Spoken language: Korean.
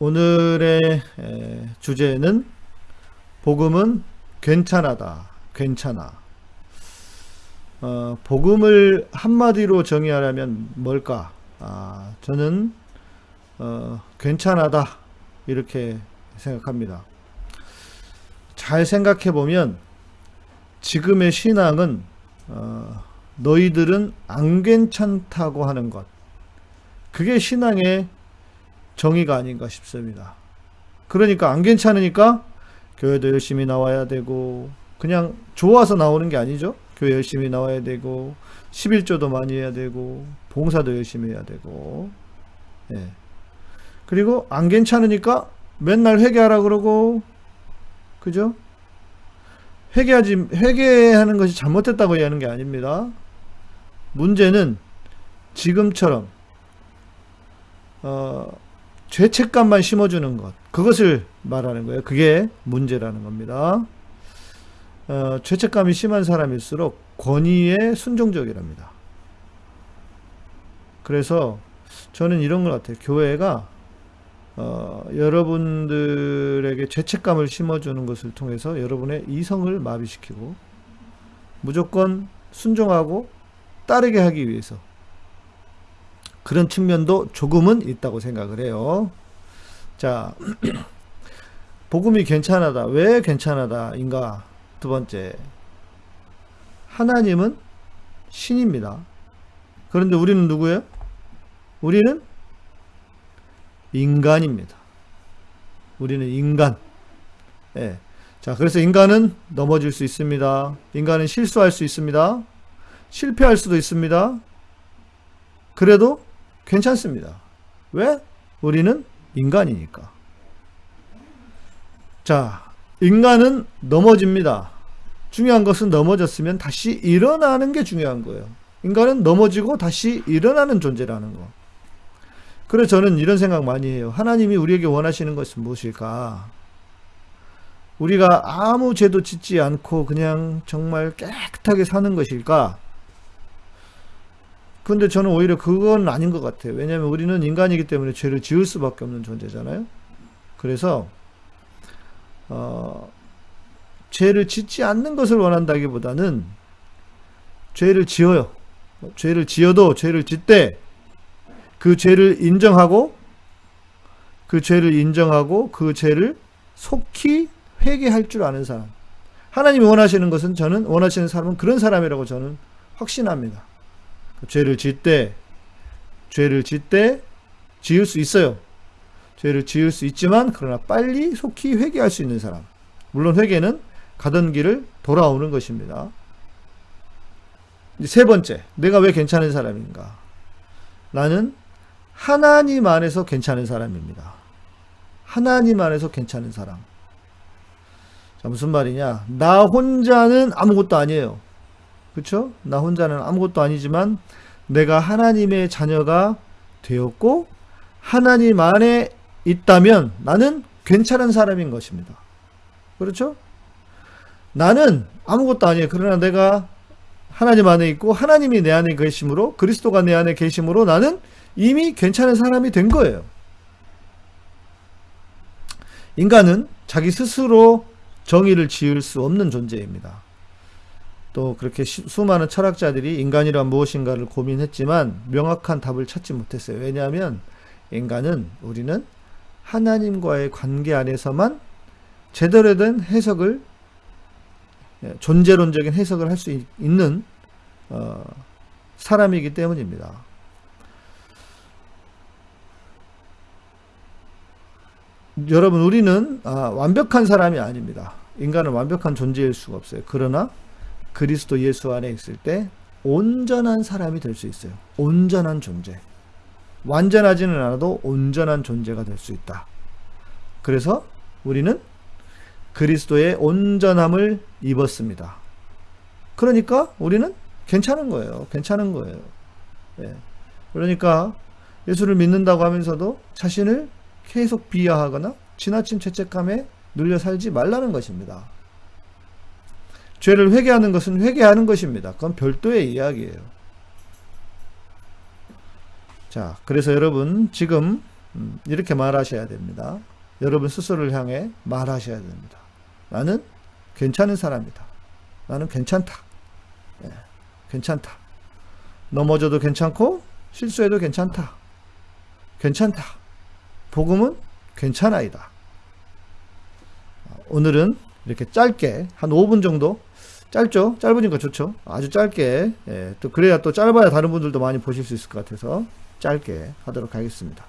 오늘의 주제는 복음은 괜찮아다. 괜찮아. 어, 복음을 한마디로 정의하려면 뭘까? 아, 저는 어, 괜찮아다. 이렇게 생각합니다. 잘 생각해 보면 지금의 신앙은 어, 너희들은 안 괜찮다고 하는 것. 그게 신앙의 정의가 아닌가 싶습니다. 그러니까 안 괜찮으니까 교회도 열심히 나와야 되고 그냥 좋아서 나오는 게 아니죠. 교회 열심히 나와야 되고 11조도 많이 해야 되고 봉사도 열심히 해야 되고 예. 그리고 안 괜찮으니까 맨날 회개하라 그러고 그죠? 회개하지 회개하는 것이 잘못됐다고 얘기하는 게 아닙니다. 문제는 지금처럼 어, 죄책감만 심어주는 것 그것을 말하는 거예요. 그게 문제라는 겁니다. 어, 죄책감이 심한 사람일수록 권위에 순종적이랍니다. 그래서 저는 이런 것 같아요. 교회가 어, 여러분들에게 죄책감을 심어주는 것을 통해서 여러분의 이성을 마비시키고 무조건 순종하고 따르게 하기 위해서 그런 측면도 조금은 있다고 생각을 해요. 자, 복음이 괜찮하다. 왜 괜찮하다인가? 두 번째, 하나님은 신입니다. 그런데 우리는 누구예요? 우리는 인간입니다. 우리는 인간. 예. 자, 그래서 인간은 넘어질 수 있습니다. 인간은 실수할 수 있습니다. 실패할 수도 있습니다. 그래도 괜찮습니다. 왜? 우리는 인간이니까. 자, 인간은 넘어집니다. 중요한 것은 넘어졌으면 다시 일어나는 게 중요한 거예요. 인간은 넘어지고 다시 일어나는 존재라는 거. 그래서 저는 이런 생각 많이 해요. 하나님이 우리에게 원하시는 것은 무엇일까? 우리가 아무 죄도 짓지 않고 그냥 정말 깨끗하게 사는 것일까? 근데 저는 오히려 그건 아닌 것 같아요. 왜냐하면 우리는 인간이기 때문에 죄를 지을 수밖에 없는 존재잖아요. 그래서 어, 죄를 짓지 않는 것을 원한다기보다는 죄를 지어요. 죄를 지어도 죄를 짓되 그 죄를 인정하고 그 죄를 인정하고 그 죄를 속히 회개할 줄 아는 사람. 하나님이 원하시는 것은 저는 원하시는 사람은 그런 사람이라고 저는 확신합니다. 죄를 짓되 죄를 짓되 지을 수 있어요. 죄를 지을 수 있지만 그러나 빨리 속히 회개할 수 있는 사람. 물론 회개는 가던 길을 돌아오는 것입니다. 세 번째, 내가 왜 괜찮은 사람인가? 나는 하나님 안에서 괜찮은 사람입니다. 하나님 안에서 괜찮은 사람. 자, 무슨 말이냐? 나 혼자는 아무것도 아니에요. 그렇죠? 나 혼자는 아무것도 아니지만 내가 하나님의 자녀가 되었고 하나님 안에 있다면 나는 괜찮은 사람인 것입니다. 그렇죠? 나는 아무것도 아니에요. 그러나 내가 하나님 안에 있고 하나님이 내 안에 계심으로 그리스도가 내 안에 계심으로 나는 이미 괜찮은 사람이 된 거예요. 인간은 자기 스스로 정의를 지을 수 없는 존재입니다. 또 그렇게 수많은 철학자들이 인간이란 무엇인가를 고민했지만 명확한 답을 찾지 못했어요. 왜냐하면 인간은 우리는 하나님과의 관계 안에서만 제대로 된 해석을 예, 존재론적인 해석을 할 수 있는 어, 사람이기 때문입니다. 여러분 우리는 아, 완벽한 사람이 아닙니다. 인간은 완벽한 존재일 수가 없어요. 그러나 그리스도 예수 안에 있을 때 온전한 사람이 될 수 있어요. 온전한 존재. 완전하지는 않아도 온전한 존재가 될 수 있다. 그래서 우리는 그리스도의 온전함을 입었습니다. 그러니까 우리는 괜찮은 거예요. 괜찮은 거예요. 예. 그러니까 예수를 믿는다고 하면서도 자신을 계속 비하하거나 지나친 죄책감에 눌려 살지 말라는 것입니다. 죄를 회개하는 것은 회개하는 것입니다. 그건 별도의 이야기예요. 자, 그래서 여러분 지금 음, 이렇게 말하셔야 됩니다. 여러분 스스로를 향해 말하셔야 됩니다. 나는 괜찮은 사람이다. 나는 괜찮다. 예, 괜찮다. 넘어져도 괜찮고 실수해도 괜찮다. 괜찮다. 복음은 괜찮아이다. 오늘은 이렇게 짧게 한 5분 정도 짧죠? 짧으니까 좋죠? 아주 짧게 예, 또 그래야 또 짧아야 다른 분들도 많이 보실 수 있을 것 같아서 짧게 하도록 하겠습니다.